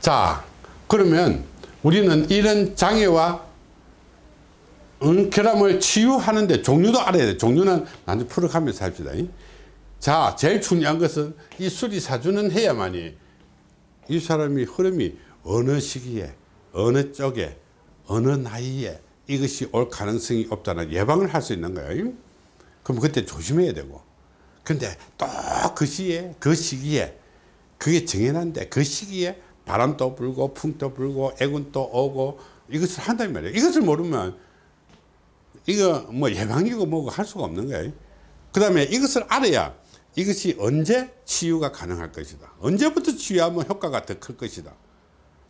자 그러면 우리는 이런 장애와 응, 결함을 치유하는데 종류도 알아야 돼. 종류는 나중에 풀어가면서 합시다. 자 제일 중요한 것은 이 수리사주는 해야만이 이 사람이 흐름이 어느 시기에 어느 쪽에 어느 나이에 이것이 올 가능성이 없다는 예방을 할 수 있는 거예요. 그럼 그때 조심해야 되고. 근데 또 그 시에 그 시기에 그게 정해놨는데 그 시기에 바람도 불고 풍도 불고 애군도 오고 이것을 한단 말이에요. 이것을 모르면 이거 뭐 예방이고 뭐고 할 수가 없는 거예요. 그 다음에 이것을 알아야 이것이 언제 치유가 가능할 것이다. 언제부터 치유하면 효과가 더 클 것이다.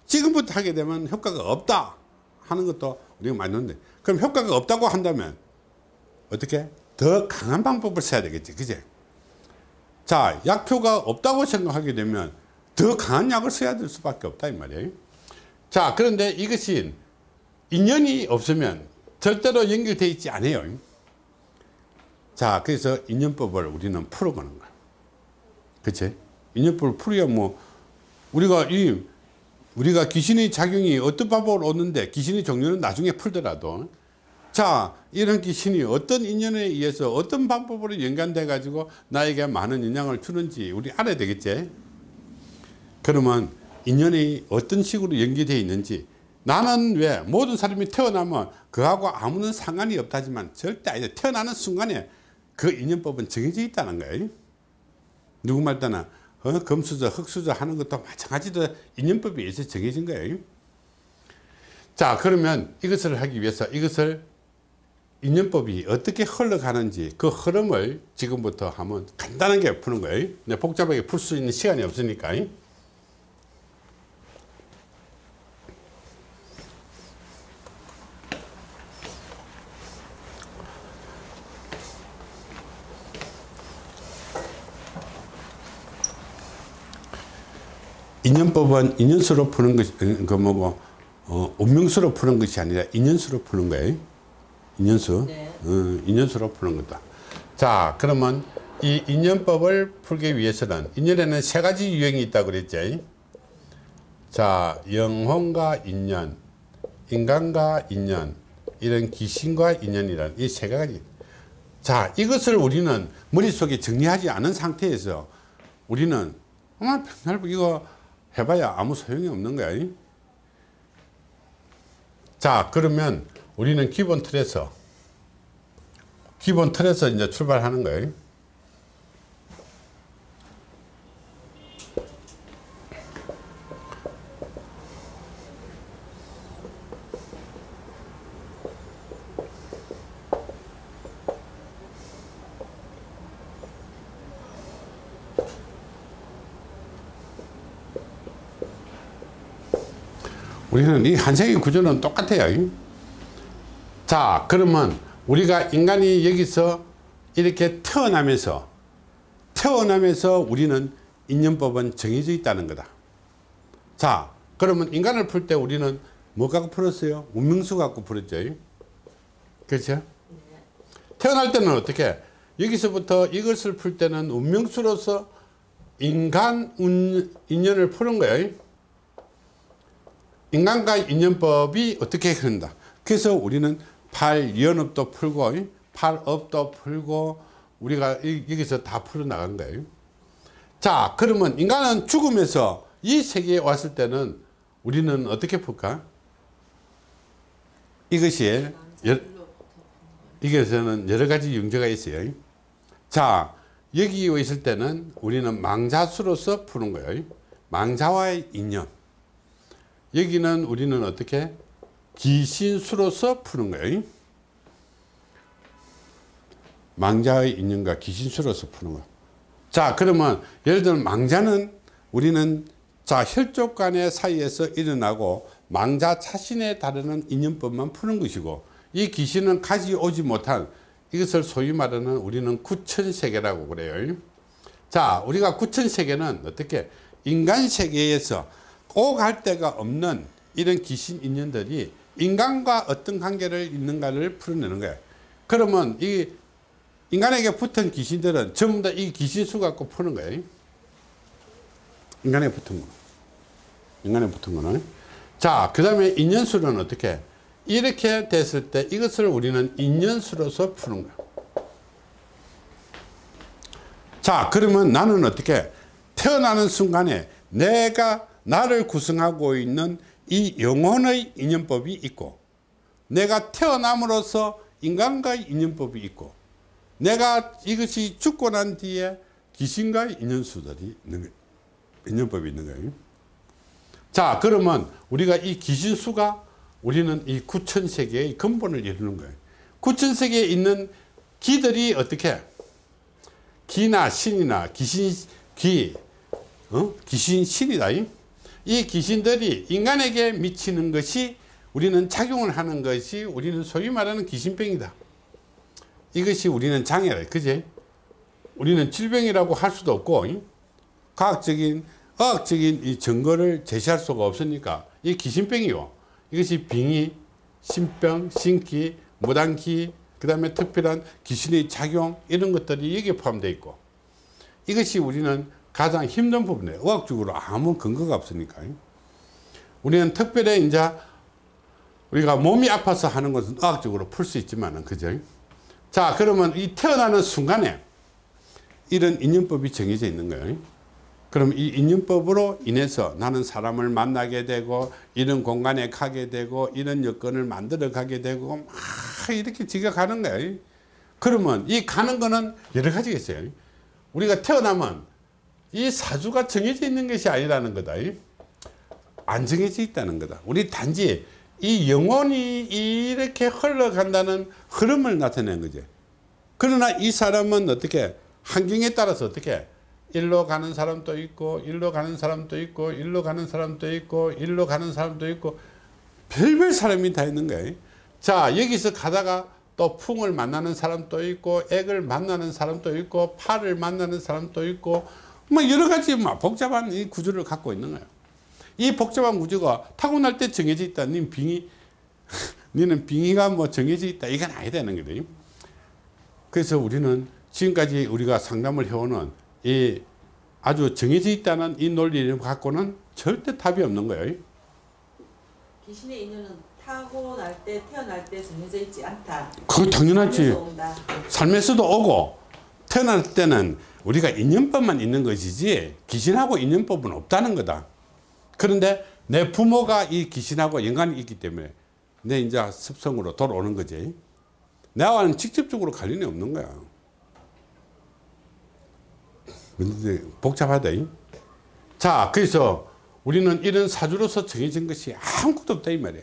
지금부터 하게 되면 효과가 없다 하는 것도 우리가 맞는데 그럼 효과가 없다고 한다면 어떻게? 더 강한 방법을 써야 되겠지. 그제? 자 약효가 없다고 생각하게 되면 더 강한 약을 써야 될 수밖에 없다 이 말이에요. 자 그런데 이것이 인연이 없으면 절대로 연결되어 있지 않아요. 자 그래서 인연법을 우리는 풀어가는 거야. 그치? 인연법을 풀어야 뭐 우리가 이 우리가 귀신의 작용이 어떤 방법으로 오는데 귀신의 종류는 나중에 풀더라도 자 이런 귀신이 어떤 인연에 의해서 어떤 방법으로 연관돼 가지고 나에게 많은 영향을 주는지 우리 알아야 되겠지 그러면 인연이 어떤 식으로 연계되어 있는지 나는 왜 모든 사람이 태어나면 그하고 아무런 상관이 없다지만 절대 아니 태어나는 순간에 그 인연법은 정해져 있다는 거예요. 누구 말따나 어? 금수저 흑수저 하는 것도 마찬가지로 인연법에 의해서 정해진 거예요. 자 그러면 이것을 하기 위해서 이것을 인연법이 어떻게 흘러가는지 그 흐름을 지금부터 한번 간단하게 푸는 거예요. 네, 복잡하게 풀 수 있는 시간이 없으니까 인연법은 인연수로 푸는 것이 그 뭐고 어, 운명수로 푸는 것이 아니라 인연수로 푸는 거예요. 인연수. 네. 어, 인연수로 푸는 거다. 자 그러면 이 인연법을 풀기 위해서는 인연에는 세 가지 유형이 있다고 그랬죠. 자 영혼과 인연 인간과 인연 이런 귀신과 인연이란 이 세 가지. 자 이것을 우리는 머릿속에 정리하지 않은 상태에서 우리는 아마 백날 이거 해봐야 아무 소용이 없는 거야 자 그러면 우리는 기본 틀에서 기본 틀에서 이제 출발하는 거예요 우리는 이 한생의 구조는 똑같아요. 자 그러면 우리가 인간이 여기서 이렇게 태어나면서 태어나면서 우리는 인연법은 정해져 있다는 거다. 자 그러면 인간을 풀 때 우리는 뭐 갖고 풀었어요? 운명수 갖고 풀었죠. 그렇죠? 태어날 때는 어떻게? 여기서부터 이것을 풀 때는 운명수로서 인간 운, 인연을 푸는 거예요 인간과 인연법이 어떻게 흐른다. 그래서 우리는 팔연업도 풀고 팔업도 풀고 우리가 여기서 다 풀어 나간 거예요. 자 그러면 인간은 죽으면서 이 세계에 왔을 때는 우리는 어떻게 풀까? 이것이 여, 이것에는 여러 가지 용제가 있어요. 자 여기 있을 때는 우리는 망자수로서 푸는 거예요. 망자와의 인연 여기는 우리는 어떻게 기신수로서 푸는 거예요? 망자의 인연과 기신수로서 푸는 거. 자 그러면 예를 들면 망자는 우리는 자 혈족 간의 사이에서 일어나고 망자 자신에 다루는 인연법만 푸는 것이고 이 귀신은 가져오지 못한 이것을 소위 말하는 우리는 구천세계라고 그래요. 자 우리가 구천세계는 어떻게? 인간 세계에서 오갈 데가 없는 이런 귀신 인연들이 인간과 어떤 관계를 있는가를 풀어내는 거예요 그러면 이 인간에게 붙은 귀신들은 전부 다 이 귀신 수 갖고 푸는 거예요 인간에 붙은 거 인간에 붙은 거는. 자, 그 다음에 인연수는 어떻게? 이렇게 됐을 때 이것을 우리는 인연수로서 푸는 거야. 자, 그러면 나는 어떻게? 태어나는 순간에 내가 나를 구성하고 있는 이 영혼의 인연법이 있고 내가 태어남으로써 인간과의 인연법이 있고 내가 이것이 죽고 난 뒤에 귀신과의 인연수들이 있는. 인연법이 있는 거예요. 자 그러면 우리가 이 귀신수가 우리는 이 구천세계의 근본을 이루는 거예요. 구천세계에 있는 기들이 어떻게 기나 신이나 귀신 귀 어? 귀신 신이다. 이 귀신들이 인간에게 미치는 것이 우리는 작용을 하는 것이 우리는 소위 말하는 귀신병이다. 이것이 우리는 장애라. 그제? 우리는 질병이라고 할 수도 없고 이? 과학적인 과학적인 이 증거를 제시할 수가 없으니까 이 귀신병이요. 이것이 빙의, 신병, 신기, 무당기, 그 다음에 특별한 귀신의 작용 이런 것들이 여기에 포함되어 있고 이것이 우리는 가장 힘든 부분이에요. 의학적으로 아무 근거가 없으니까. 우리는 특별히 이제 우리가 몸이 아파서 하는 것은 의학적으로 풀 수 있지만은, 그죠? 자, 그러면 이 태어나는 순간에 이런 인연법이 정해져 있는 거예요. 그럼 이 인연법으로 인해서 나는 사람을 만나게 되고 이런 공간에 가게 되고 이런 여건을 만들어 가게 되고 막 이렇게 지겨가는 거예요. 그러면 이 가는 거는 여러 가지가 있어요. 우리가 태어나면 이 사주가 정해져 있는 것이 아니라는 거다. 안 정해져 있다는 거다. 우리 단지 이 영혼이 이렇게 흘러간다는 흐름을 나타내는 거지. 그러나 이 사람은 어떻게 환경에 따라서 어떻게 일로 가는 사람도 있고 일로 가는 사람도 있고 일로 가는 사람도 있고 일로 가는 사람도 있고 별별 사람이 다 있는 거예요. 자 여기서 가다가 또 풍을 만나는 사람도 있고 액을 만나는 사람도 있고 팔을 만나는 사람도 있고 뭐 여러 가지 막 복잡한 이 구조를 갖고 있는 거예요. 이 복잡한 구조가 타고날 때 정해져 있다. 니 빙의, 니는 빙의가 뭐 정해져 있다. 이건 아니 되는 거예요. 그래서 우리는 지금까지 우리가 상담을 해오는 이 아주 정해져 있다는 이 논리를 갖고는 절대 답이 없는 거예요. 귀신의 인연은 타고날 때 태어날 때 정해져 있지 않다. 그거 당연하지. 삶에서도 오고 태어날 때는 우리가 인연법만 있는 것이지 귀신하고 인연법은 없다는 거다. 그런데 내 부모가 이 귀신하고 연관이 있기 때문에 내 이제 습성으로 돌아오는 거지. 나와는 직접적으로 관련이 없는 거야. 근데 복잡하다. 이? 자, 그래서 우리는 이런 사주로서 정해진 것이 아무것도 없다 이 말이야.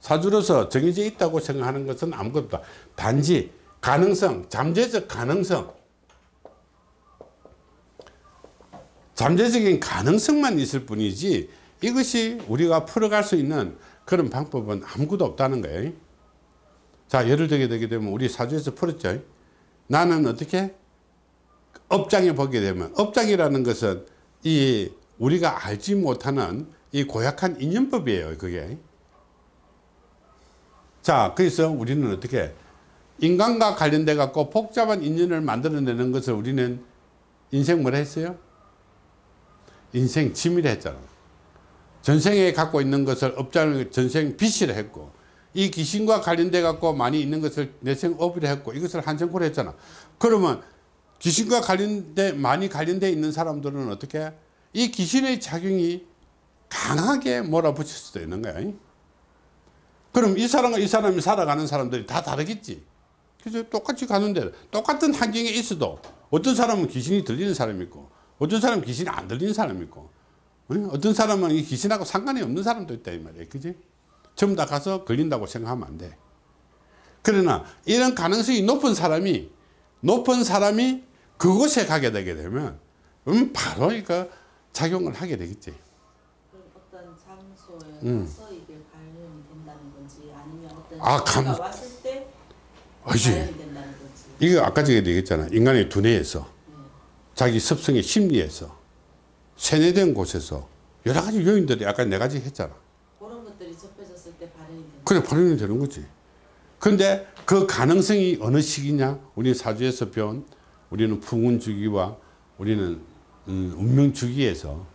사주로서 정해져 있다고 생각하는 것은 아무것도 없다. 단지 가능성, 잠재적 가능성, 잠재적인 가능성만 있을 뿐이지 이것이 우리가 풀어갈 수 있는 그런 방법은 아무것도 없다는 거예요. 자, 예를 들게 되게 되면 우리 사주에서 풀었죠. 나는 어떻게 업장에 보게 되면 업장이라는 것은 이 우리가 알지 못하는 이 고약한 인연법이에요. 그게. 자, 그래서 우리는 어떻게 인간과 관련돼 갖고 복잡한 인연을 만들어내는 것을 우리는 인생 뭐라 했어요? 인생 취미를 했잖아. 전생에 갖고 있는 것을 업장을 전생 빚이라 했고 이 귀신과 관련돼 갖고 많이 있는 것을 내생 업이라 했고 이것을 한생코로 했잖아. 그러면 귀신과 관련돼 많이 관련돼 있는 사람들은 어떻게 이 귀신의 작용이 강하게 몰아붙일 수도 있는 거야. 그럼 이 사람과 이 사람이 살아가는 사람들이 다 다르겠지. 그래서 똑같이 가는데 똑같은 환경에 있어도 어떤 사람은 귀신이 들리는 사람이 있고 어떤 사람은 귀신이 안 들리는 사람이 있고 어떤 사람은 이 귀신하고 상관이 없는 사람도 있다 이 말이야. 그지? 전부 다 가서 걸린다고 생각하면 안 돼. 그러나 이런 가능성이 높은 사람이 높은 사람이 그곳에 가게 되게 되면 음 바로 이거 작용을 하게 되겠지. 어떤 장소에 음. 가서 이게 발현이 된다는 건지 아니면 어떤 아, 감- 왔을 때? 발현이 된다는 건지. 이거 아까 전에 얘기했잖아. 인간의 두뇌에서 네. 자기 습성의 심리에서 세뇌된 곳에서 여러 가지 요인들이 아까 네 가지 했잖아. 그런 것들이 접해졌을 때 발현이 된다. 그래 발현이 되는 거지. 근데 그 가능성이 어느 시기냐? 우리 사주에서 배운 우리는 풍운 주기와 우리는 음, 운명 주기에서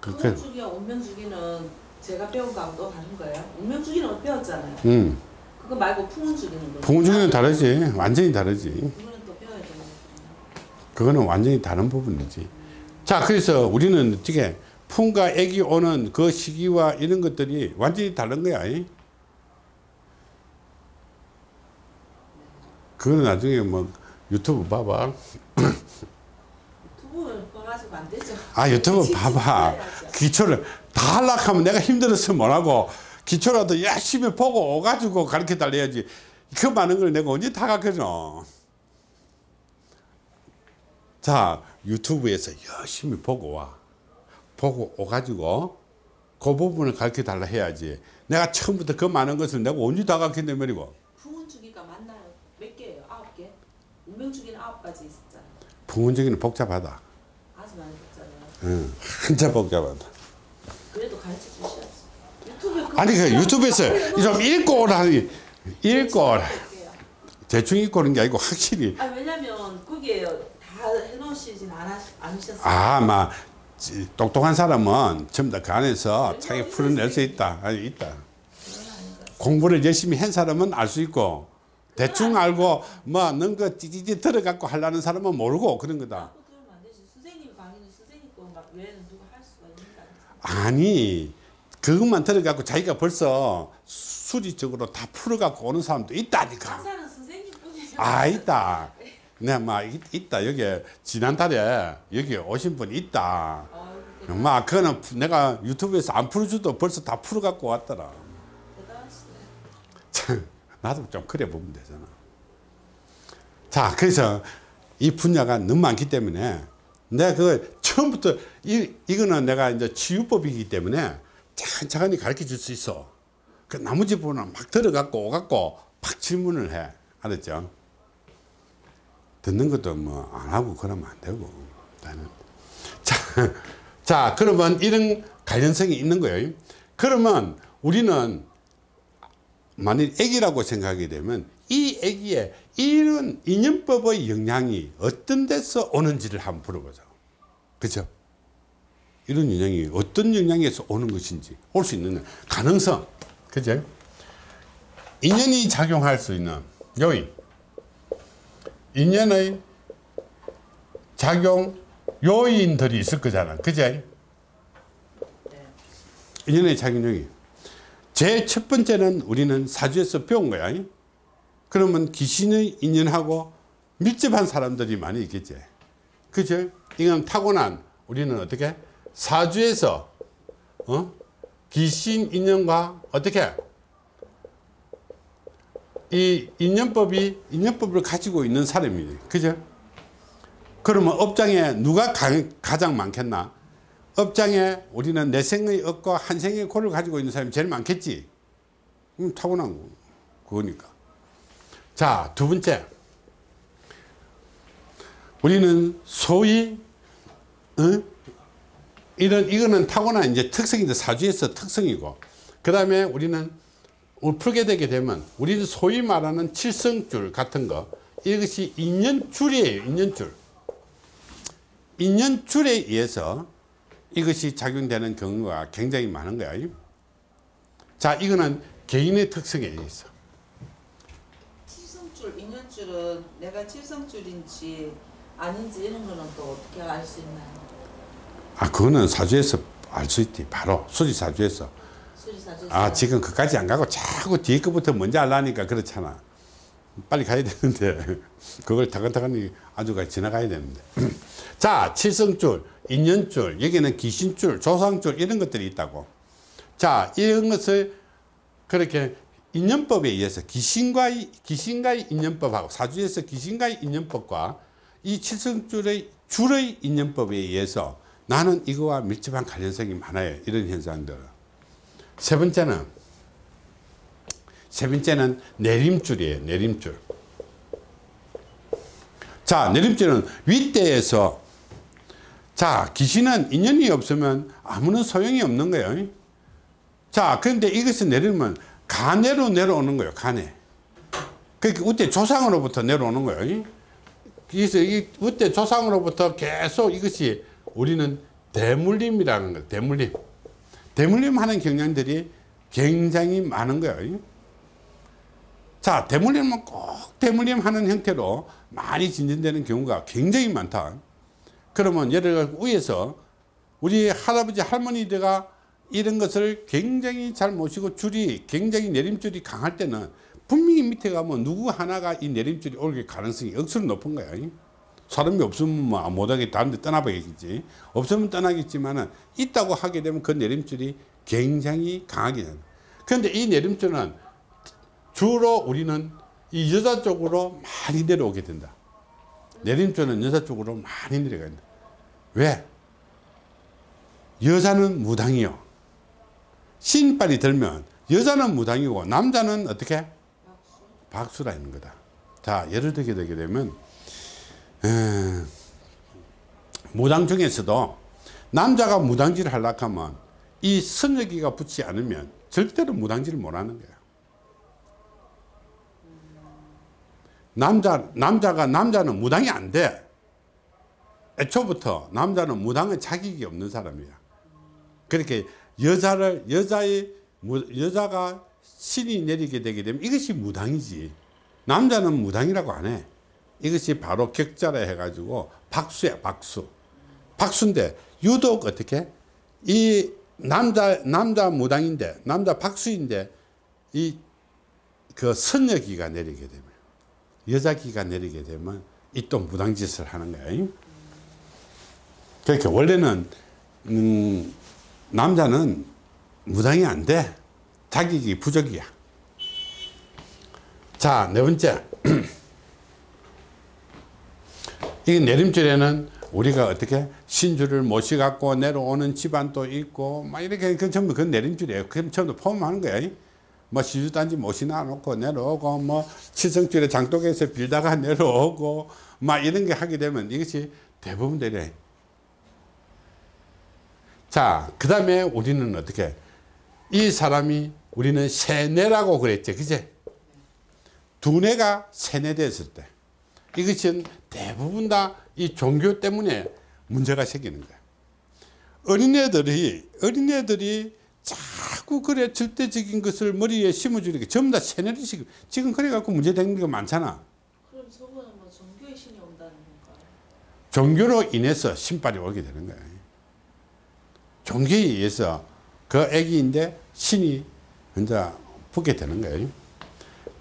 그, 그, 풍운주기와 운명주기는 제가 배운 거하고 또 다른 거예요? 운명주기는 배웠잖아요. 음. 그거 말고 풍운주기는 거. 풍운주기는 다르지. 완전히 다르지. 그거는 또 배워야 되는 거예요. 그거는 완전히 다른 부분이지. 자, 그래서 우리는 어떻게 풍과 액이 오는 그 시기와 이런 것들이 완전히 다른 거야. 이? 그거는 나중에 뭐 유튜브 봐봐. 유튜브 봐가지고 안 되죠. 아, 유튜브 봐봐. 기초를 다 하려면 내가 힘들어서 못하고 기초라도 열심히 보고 오가지고 가르쳐 달래야지. 그 많은 걸 내가 언제 다 가르쳐. 자, 유튜브에서 열심히 보고 와. 보고 오가지고 그 부분을 가르쳐 달라 해야지. 내가 처음부터 그 많은 것을 내가 언제 다 가르친다 말이고. 풍운주기가 맞나요? 몇 개예요? 아홉 개? 운명주기는 아홉 가지 있었잖아요. 부분적인 복잡하다. 아주 많이 했잖아요. 응, 한참 복잡하다. 그래도 가르쳐 주셔야지. 유튜브에 아니, 그 유튜브에서 좀 읽고 오라니. 읽고 오라. 대충 읽고 오는 게 아니고 확실히 아 왜냐면 거기에 다 해놓으시진 않으셨어요. 아, 막 지- 똑똑한 사람은 전부 다 그 안에서 자기 풀어낼 수 있다. 아니, 있다. 공부를 열심히 한 사람은 알 수 있고 대충 알고 뭐 는거 찌찌찌 들어갖고 하려는 사람은 모르고 그런 거다. 아니지. 아니 그것만 들어갖고 자기가 벌써 수리적으로 다 풀어갖고 오는 사람도 있다니까. 아 있다. 내가 막 있- 있다 여기 지난달에 여기 오신 분 있다. 막 그거는 내가 유튜브에서 안 풀어줘도 벌써 다 풀어 갖고 왔더라. 대단하시네. 참, 나도 좀 그래 보면 되잖아. 자, 그래서 이 분야가 너무 많기 때문에 내가 그 처음부터 이, 이거는 내가 이제 치유법이기 때문에 천천히 가르쳐 줄 수 있어. 그 나머지 부분은 막 들어갖고 오갖고 팍 질문을 해. 알았죠? 듣는 것도 뭐 안 하고 그러면 안 되고. 나는. 자, 자, 그러면 이런 관련성이 있는 거예요. 그러면 우리는 만일 애기라고 생각하게 되면 이 애기에 이런 인연법의 영향이 어떤 데서 오는지를 한번 물어보자. 그죠? 이런 영향이 어떤 영향에서 오는 것인지 올 수 있는 가능성. 그죠? 인연이 작용할 수 있는 요인. 인연의 작용 요인들이 있을 거잖아. 그죠? 네. 인연의 작용 요인. 제첫 번째는 우리는 사주에서 배운 거야. 그러면 귀신의 인연하고 밀접한 사람들이 많이 있겠지. 그죠? 이건 타고난 우리는 어떻게? 사주에서, 어? 귀신 인연과 어떻게? 이 인연법이, 인연법을 가지고 있는 사람이지. 그죠? 그러면 업장에 누가 가, 가장 많겠나? 업장에 우리는 내 생의 업과 한 생의 고를 가지고 있는 사람이 제일 많겠지. 음, 타고난 거, 그거니까. 자, 두 번째. 우리는 소위, 어? 이런, 이거는 타고난 이제 특성인데 사주에서 특성이고, 그 다음에 우리는 풀게 되게 되면, 우리는 소위 말하는 칠성줄 같은 거, 이것이 인연줄이에요, 인연줄. 인연줄에 의해서 이것이 작용되는 경우가 굉장히 많은 거야. 자, 이거는 개인의 특성에 의해서. 칠성줄, 인연줄은 내가 칠성줄인지 아닌지 이런 거는 또 어떻게 알 수 있나요? 아, 그거는 사주에서 알 수 있지. 바로 수리사주에서. 아, 지금 그까지 안 가고 자꾸 뒤에 거부터 먼저 알라니까 그렇잖아. 빨리 가야 되는데, 그걸 타근타근히 아주 가 지나가야 되는데. 자, 칠성줄, 인연줄, 여기는 귀신줄, 조상줄, 이런 것들이 있다고. 자, 이런 것을 그렇게 인연법에 의해서 귀신과의, 귀신과의 인연법하고 사주에서 귀신과의 인연법과 이 칠성줄의 줄의 인연법에 의해서 나는 이거와 밀접한 관련성이 많아요. 이런 현상들. 세 번째는 세 번째는 내림줄이에요. 내림줄. 자, 내림줄은 윗대에서 자, 귀신은 인연이 없으면 아무런 소용이 없는 거예요. 자, 그런데 이것을 내리면 간해로 내려오는 거예요. 간해. 그러니까 우대 조상으로부터 내려오는 거예요. 그래서 이 우대 조상으로부터 계속 이것이 우리는 대물림이라는 거예요. 대물림. 대물림 하는 경향들이 굉장히 많은 거예요. 자, 대물림은 꼭 대물림 하는 형태로 많이 진전되는 경우가 굉장히 많다. 그러면 예를 들어 위에서 우리 할아버지 할머니들가 이런 것을 굉장히 잘 모시고 줄이 굉장히 내림줄이 강할 때는 분명히 밑에 가면 누구 하나가 이 내림줄이 올 가능성이 억수로 높은 거야. 사람이 없으면 뭐 못하게 다른 데 떠나봐야겠지. 없으면 떠나겠지만은 있다고 하게 되면 그 내림줄이 굉장히 강하게 된다. 그런데 이 내림줄은 주로 우리는 이 여자 쪽으로 많이 내려오게 된다. 내림줄은 여자 쪽으로 많이 내려간다. 왜? 여자는 무당이요. 신발이 들면 여자는 무당이고 남자는 어떻게? 박수라는 거다. 자, 예를 들게 되게 되면 에, 무당 중에서도 남자가 무당질을 하려고 하면 이 선여기가 붙지 않으면 절대로 무당질을 못 하는 거야. 남자, 남자가, 남자는 무당이 안 돼. 애초부터 남자는 무당의 자격이 없는 사람이야. 그렇게 여자를, 여자의, 무- 여자가 신이 내리게 되게 되면 이것이 무당이지. 남자는 무당이라고 안 해. 이것이 바로 격자라 해가지고 박수야, 박수. 박수인데 유독 어떻게? 이 남자, 남자 무당인데, 남자 박수인데, 이 그 선여기가 내리게 되면, 여자기가 내리게 되면 이 또 무당짓을 하는 거야. 그러니까 원래는, 음, 남자는 무당이 안 돼. 자격이 부족이야. 자, 네 번째. 이 내림줄에는 우리가 어떻게 신주를 모시갖고 내려오는 집안도 있고 막 이렇게 그 전부 그 내림줄이에요. 그럼 전부 포함하는 거야. 뭐 시주단지 모시나 놓고 내려오고 뭐 치성줄에 장독에서 빌다가 내려오고 막 이런 게 하게 되면 이것이 대부분 되래. 자, 그 다음에 우리는 어떻게 이 사람이 우리는 세뇌라고 그랬죠. 그제? 두뇌가 세뇌됐을 때 이것은 대부분 다 이 종교 때문에 문제가 생기는 거야. 어린애들이 어린애들이 자꾸 그래 절대적인 것을 머리에 심어주니까 전부 다 시키 지금 그래 갖고 문제 되는 게 많잖아. 그럼 저거는 뭐 종교의 신이 온다는 건가요? 종교로 인해서 신발이 오게 되는 거야. 종교에 의해서 그 애기인데 신이 혼자 붙게 되는 거예요.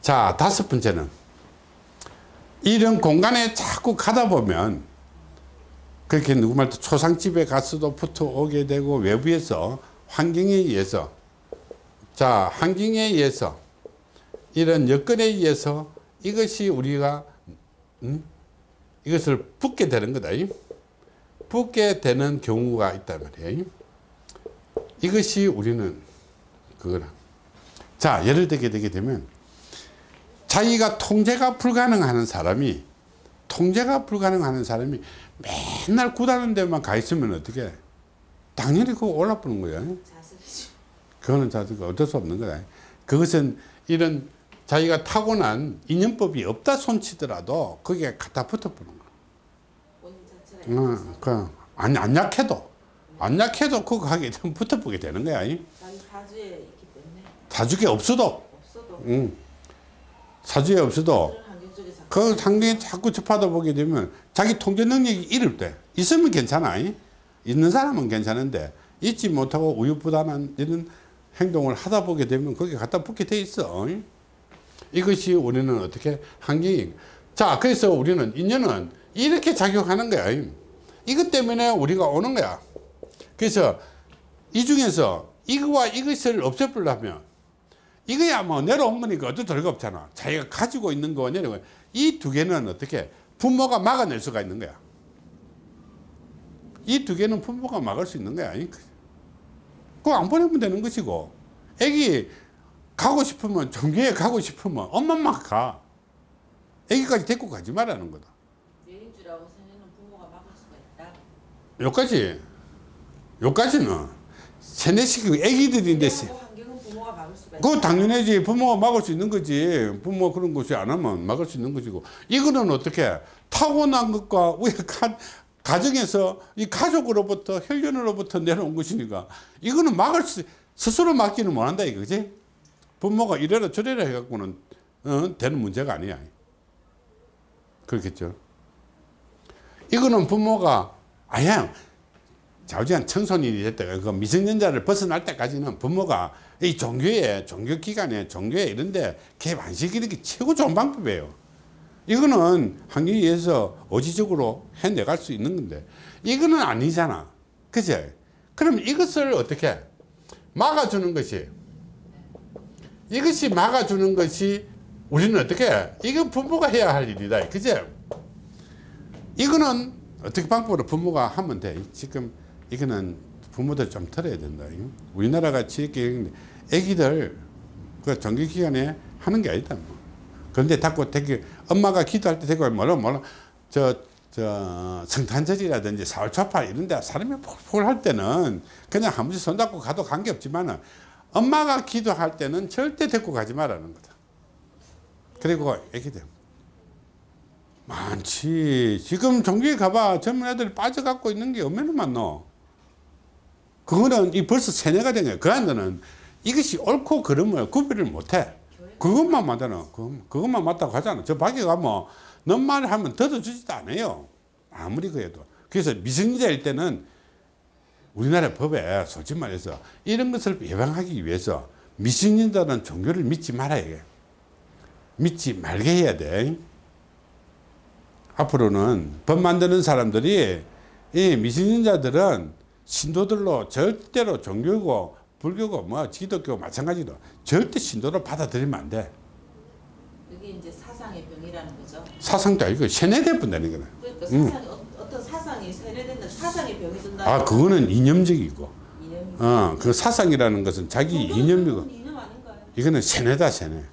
자, 다섯 번째는 이런 공간에 자꾸 가다 보면 그렇게 누구 말도 초상집에 가서도 붙어 오게 되고 외부에서 환경에 의해서 자, 환경에 의해서 이런 여건에 의해서 이것이 우리가 음? 이것을 붙게 되는 거다. 붙게 되는 경우가 있단 말이에요. 이것이 우리는 그거라. 자, 예를 들게 되게 되면 자기가 통제가 불가능한 사람이 통제가 불가능한 사람이 맨날 구다는 데만 가 있으면 어떻게? 당연히 그거 올라쁘는 거야. 그거는 자기가 어쩔 수 없는 거다. 그것은 이런 자기가 타고난 인연법이 없다 손치더라도 거기에 갖다 붙어보는 거야. 있어서 그, 안, 안 약해도, 안 약해도 그거 하게 되면 붙어보게 되는 거야. 사주에 있기 때문에 사주에 없어도, 없어도 응. 사주에 없어도, 그 환경에 자꾸 접하다 보게 되면 자기 통제 능력이 이를 때, 있으면 괜찮아. 이. 있는 사람은 괜찮은데, 있지 못하고 우유부단한 이런 행동을 하다 보게 되면 거기에 갖다 붙게 돼 있어. 이. 이것이 우리는 어떻게 환경이. 자, 그래서 우리는 인연은 이렇게 작용하는 거야. 이. 이것 때문에 우리가 오는 거야. 그래서 이 중에서 이거와 이것을 없애보려면 이거야 뭐 내려온 거니까 어쩔 수가 없잖아. 자기가 가지고 있는 거 내려온 이두 개는 어떻게 부모가 막아낼 수가 있는 거야. 이 두 개는 부모가 막을 수 있는 거야. 그거 안 보내면 되는 것이고 애기 가고 싶으면 종교에 가고 싶으면 엄마만 가. 애기까지 데리고 가지 말라는 거다. 내림주라고 생각하는 부모가 막을 수가 있다. 여기까지 여기까지는 세뇌시키고 애기들인데 세- 그 부모가 당연하지. 부모가 막을 수 있는 거지. 부모 그런 것이 안 하면 막을 수 있는 것이고. 이거는 어떻게 타고난 것과 우약한 가정에서 이 가족으로부터 혈연으로부터 내려온 것이니까 이거는 막을 수 스스로 막지는 못한다 이거지. 부모가 이래라 저래라 해갖고는 어, 되는 문제가 아니야. 그렇겠죠? 이거는 부모가 아야 자우지간 청소년이 됐다가 그 미성년자를 벗어날 때까지는 부모가 이 종교에 종교기관에 종교에 이런데 개입 안 시키는 게 최고 좋은 방법이에요. 이거는 환경에 의해서 의지적으로 해내갈 수 있는 건데 이거는 아니잖아. 그죠 그럼 이것을 어떻게? 막아주는 것이. 이것이 막아주는 것이 우리는 어떻게? 해? 이건 부모가 해야 할 일이다. 그죠 이거는 어떻게 방법으로 부모가 하면 돼? 지금 이거는 부모들 좀 들어야 된다. 우리나라 같이 이렇게 애기들 그 정규기관에 하는 게 아니다 뭐. 그런데 자꾸 되게 엄마가 기도할 때 되고 뭐라 뭐라. 저, 저 성탄절이라든지 사월초팔 이런 데 사람이 폴폴 할 때는 그냥 한 번씩 손잡고 가도 관계없지만 엄마가 기도할 때는 절대 데리고 가지 말라는 거다. 그리고 애기들. 많지. 지금 종교에 가봐. 젊은 애들이 빠져갖고 있는 게 얼마나 많노 그거는 이 벌써 세뇌가 된 거야 그 안들은 이것이 옳고 그름을 구별을 못해. 그것만 그- 그것만 맞다고 하잖아. 저 밖에 가면 넌 말을 하면 들어주지도 않아요. 아무리 그래도. 그래서 미성년자일 때는 우리나라 법에 솔직히 말해서 이런 것을 예방하기 위해서 미성년자는 종교를 믿지 말아야 해. 믿지 말게 해야 돼. 앞으로는 법 만드는 사람들이 이 미성년자들은 신도들로 절대로 종교고 불교고 뭐 기독교 마찬가지로 절대 신도를 받아들이면 안 돼. 이게 이제 사상의 병이라는 거죠. 사상도 아니고 세뇌돼 본다는 거는. 그러니까 음. 사상이 어, 어떤 사상이 세뇌된다. 사상의 병이 든다. 아 그거는 이념적이고, 이념이. 어그 사상이라는 것은 자기 이념이고, 이념 아닌가요? 이거는 세뇌다 세뇌.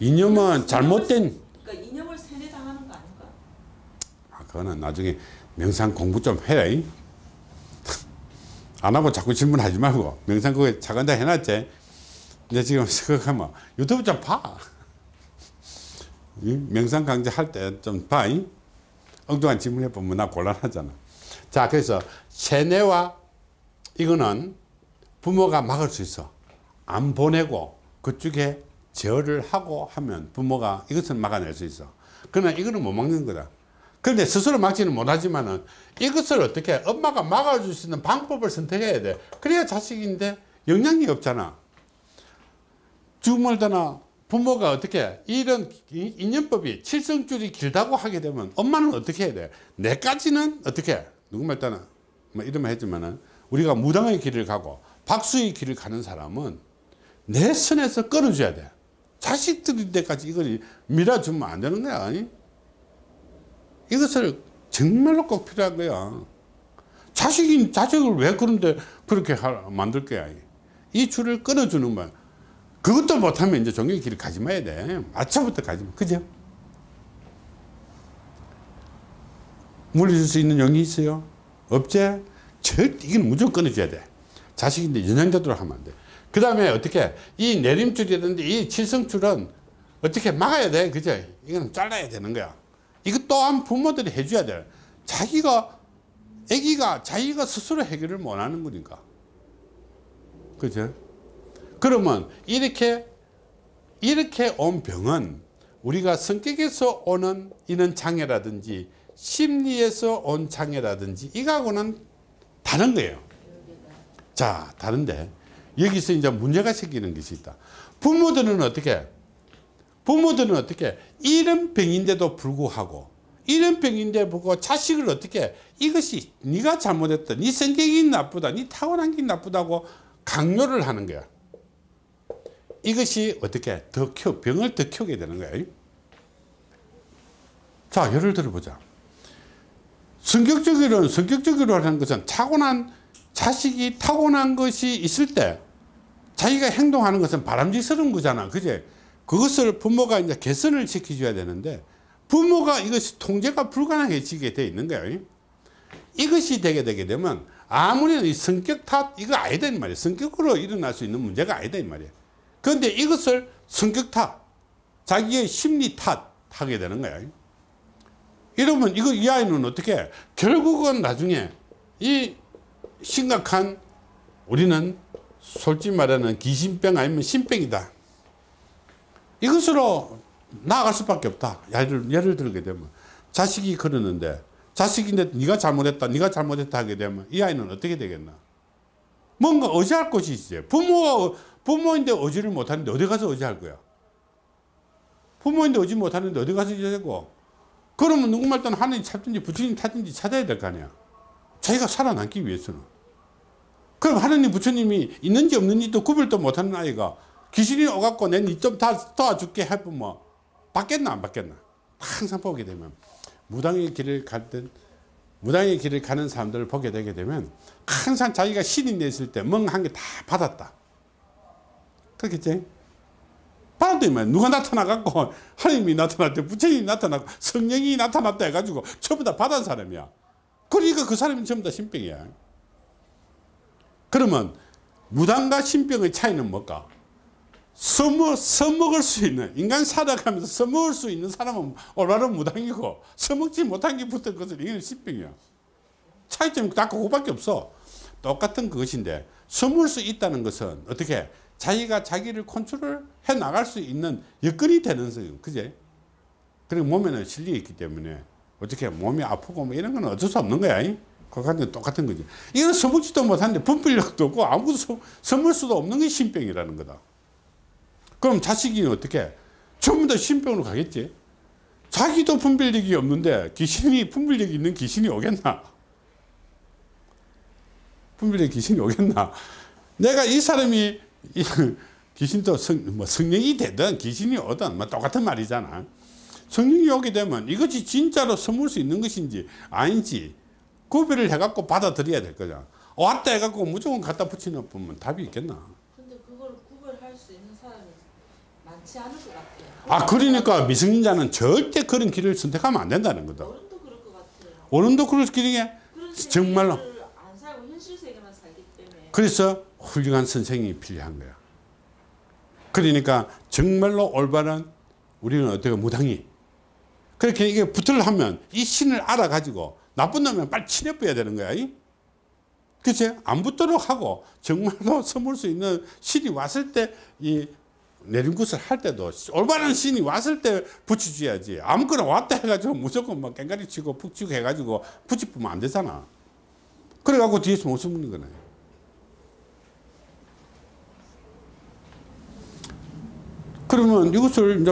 이념은 잘못된. 그러니까 이념을 세뇌당하는 거 아닌가? 아 그거는 나중에 명상 공부 좀 해라. 이. 안 하고 자꾸 질문하지 말고 명상 그거 작은다 해놨지. 근데 지금 생각하면 유튜브 좀 봐. 이 명상 강좌 할 때 좀 봐. 이. 엉뚱한 질문해 보면 나 곤란하잖아. 자, 그래서 세뇌와 이거는 부모가 막을 수 있어. 안 보내고 그쪽에 제어를 하고 하면 부모가 이것을 막아낼 수 있어. 그러나 이거는 못 막는 거다. 그런데 스스로 막지는 못하지만은 이것을 어떻게 엄마가 막아줄 수 있는 방법을 선택해야 돼. 그래야 자식인데 영향이 없잖아. 주물더나 부모가 어떻게 이런 이- 인연법이 칠성줄이 길다고 하게 되면 엄마는 어떻게 해야 돼? 내까지는 어떻게 해? 누구 말 따나 뭐 이러면 했지만은 우리가 무당의 길을 가고 박수의 길을 가는 사람은 내 선에서 끌어줘야 돼. 자식들이 때까지 이걸 밀어주면 안 되는 거야. 아니? 이것을 정말로 꼭 필요한 거야. 자식인 자식을 왜 그런데 그렇게 하- 만들 거야. 이 줄을 끊어주는 거야. 그것도 못하면 이제 종교의 길을 가지 마야 돼. 아차부터 가지 마. 그죠? 물려줄 수 있는 용이 있어요? 없지? 절대 이건 무조건 끊어줘야 돼. 자식인데 연장되도록 하면 안 돼. 그 다음에 어떻게 이 내림줄이라든지 이 칠성줄은 어떻게 막아야 돼. 그죠? 이거는 잘라야 되는 거야. 이것 또한 부모들이 해줘야 돼. 자기가, 아기가 자기가 스스로 해결을 못 하는 거니까. 그죠? 그러면 이렇게, 이렇게 온 병은 우리가 성격에서 오는 이런 장애라든지 심리에서 온 장애라든지 이거하고는 다른 거예요. 자, 다른데 여기서 이제 문제가 생기는 것이 있다. 부모들은 어떻게? 부모들은 어떻게? 이런 병인데도 불구하고 이런 병인데 보고 자식을 어떻게 이것이 네가 잘못했다. 네 성격이 나쁘다. 네 타고난 게 나쁘다고 강요를 하는 거야. 이것이 어떻게 더 키워 병을 더 키우게 되는 거야. 자, 예를 들어 보자. 성격적으로는 성격적으로 하는 것은 타고난 자식이 타고난 것이 있을 때 자기가 행동하는 것은 바람직스러운 거잖아. 그제? 그것을 부모가 이제 개선을 시켜줘야 되는데 부모가 이것이 통제가 불가능해지게 돼 있는 거예요. 이것이 되게 되게 되면 아무리 이 성격 탓 이거 아니다 이 말이야. 성격으로 일어날 수 있는 문제가 아니다 이 말이야. 그런데 이것을 성격 탓, 자기의 심리 탓 하게 되는 거야. 이러면 이거 이 아이는 어떻게 결국은 나중에 이 심각한 우리는 솔직히 말하는 귀신병 아니면 신병이다. 이것으로 나아갈 수밖에 없다. 예를, 예를 들게 되면 자식이 그러는데 자식인데 네가 잘못했다, 네가 잘못했다 하게 되면 이 아이는 어떻게 되겠나? 뭔가 의지할 곳이 있어요. 부모가 부모인데 의지를 못하는데 어디 가서 의지할 거야? 부모인데 의지 못하는데 어디 가서 의지하고? 그러면 누구말 때는 하나님 찾든지 부처님 찾든지 찾아야 될 거 아니야. 자기가 살아남기 위해서는. 그럼 하나님 부처님이 있는지 없는지도 구별도 못하는 아이가 귀신이 오갖고 내니좀다 도와줄게 해보면 뭐 받겠나 안 받겠나? 항상 보게 되면 무당의 길을 갈때 무당의 길을 가는 사람들을 보게 되게 되면 항상 자기가 신이 냈을 때 멍한 게 다 받았다. 그렇겠지? 받았더니만 누가 나타나갖고 하나님이 나타났대 부처님이 나타났고 성령이 나타났다 해가지고 전부 다 받은 사람이야. 그러니까 그 사람이 전부 다 신병이야. 그러면 무당과 신병의 차이는 뭘까? 써먹, 써먹을 수 있는 인간 살아가면서 써먹을 수 있는 사람은 올바른 무당이고 써먹지 못한 게 붙은 것은 이건 신병이야. 차이점이 딱 그거밖에 없어. 똑같은 그것인데 써먹을 수 있다는 것은 어떻게 자기가 자기를 컨트롤 해 나갈 수 있는 여건이 되는 거예요. 그제? 그리고 몸에는 실리 있기 때문에 어떻게 몸이 아프고 뭐 이런 건 어쩔 수 없는 거야. 그거는 똑같은 거지. 이건 써먹지도 못하는데 분별력도 없고 아무것도 써- 써먹을 수도 없는 게 신병이라는 거다 그럼 자식이 어떻게? 전부 다 신병으로 가겠지. 자기도 분별력이 없는데 귀신이 분별력이 있는 귀신이 오겠나? 분별력 귀신이 오겠나? 내가 이 사람이 이 귀신도 성, 뭐 성령이 되든 귀신이 오든 뭐 똑같은 말이잖아. 성령이 오게 되면 이것이 진짜로 선물 수 있는 것인지 아닌지 구별을 해갖고 받아들여야 될 거잖아. 왔다 해갖고 무조건 갖다 붙이는 보면 답이 있겠나 근데 그걸 구별할 수 있는 사람이 많지 않을 것 같아요. 아 그러니까 미성년자는 절대 그런 길을 선택하면 안 된다는 거다 어른도 그럴 것 같아요. 어른도 그럴 길이게 그런 정말로. 안 살고 현실 세계만 살기 때문에 그래서 훌륭한 선생이 필요한 거야 그러니까 정말로 올바른 우리는 어떻게 무당이 그렇게 이게 붙을 하면 이 신을 알아가지고 나쁜 놈은 빨리 치내버려야 되는 거야 이? 그치? 안 붙도록 하고 정말로 선물 수 있는 신이 왔을 때 이 내림굿을 할 때도 올바른 신이 왔을 때 붙여줘야지. 아무거나 왔다 해가지고 무조건 막 깽가리 치고 푹 치고 해가지고 붙여보면 안 되잖아. 그래갖고 뒤에서 못 숨는 거네. 그러면 이것을 이제